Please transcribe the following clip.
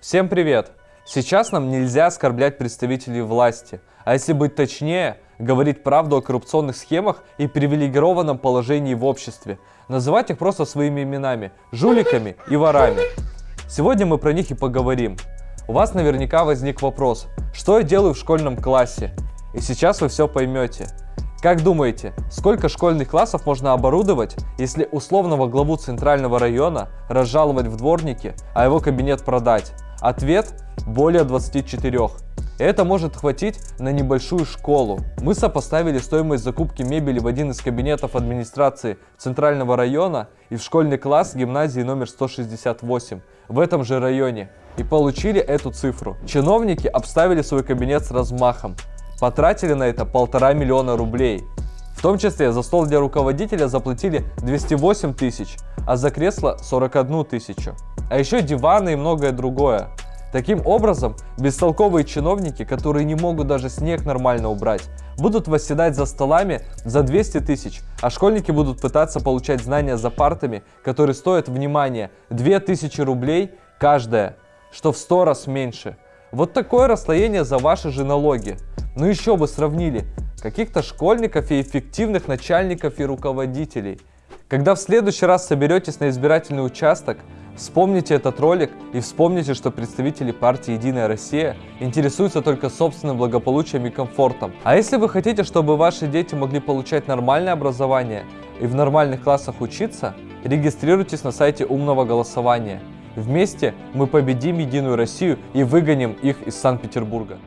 Всем привет! Сейчас нам нельзя оскорблять представителей власти, а если быть точнее, говорить правду о коррупционных схемах и привилегированном положении в обществе, называть их просто своими именами – жуликами и ворами. Сегодня мы про них и поговорим. У вас наверняка возник вопрос, что я делаю в школьном классе? И сейчас вы все поймете. Как думаете, сколько школьных классов можно оборудовать, если условного главу центрального района разжаловать в дворники, а его кабинет продать? Ответ – более 24. Это может хватить на небольшую школу. Мы сопоставили стоимость закупки мебели в один из кабинетов администрации центрального района и в школьный класс гимназии номер 168 в этом же районе и получили эту цифру. Чиновники обставили свой кабинет с размахом, потратили на это полтора миллиона рублей. В том числе за стол для руководителя заплатили 208 тысяч, а за кресло 41 тысячу. А еще диваны и многое другое. Таким образом, бестолковые чиновники, которые не могут даже снег нормально убрать, будут восседать за столами за 200 тысяч, а школьники будут пытаться получать знания за партами, которые стоят, внимание, 2000 рублей каждая, что в 100 раз меньше. Вот такое расслоение за ваши же налоги. Ну еще бы сравнили каких-то школьников и эффективных начальников и руководителей. Когда в следующий раз соберетесь на избирательный участок, вспомните этот ролик и вспомните, что представители партии «Единая Россия» интересуются только собственным благополучием и комфортом. А если вы хотите, чтобы ваши дети могли получать нормальное образование и в нормальных классах учиться, регистрируйтесь на сайте умного голосования. Вместе мы победим Единую Россию и выгоним их из Санкт-Петербурга.